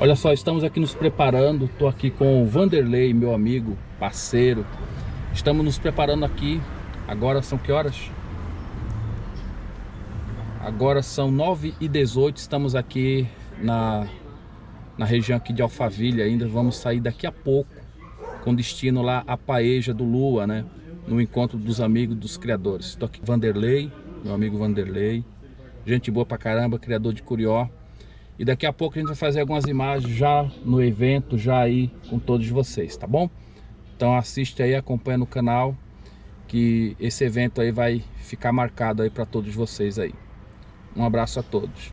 Olha só, estamos aqui nos preparando, estou aqui com o Vanderlei, meu amigo, parceiro. Estamos nos preparando aqui, agora são que horas? Agora são 9 e 18 estamos aqui na, na região aqui de Alphaville ainda. Vamos sair daqui a pouco com destino lá a Paeja do Lua, né? No encontro dos amigos dos criadores. Estou aqui com Vanderlei, meu amigo Vanderlei. Gente boa pra caramba, criador de Curió. E daqui a pouco a gente vai fazer algumas imagens já no evento, já aí com todos vocês, tá bom? Então assiste aí, acompanha no canal, que esse evento aí vai ficar marcado aí para todos vocês aí. Um abraço a todos.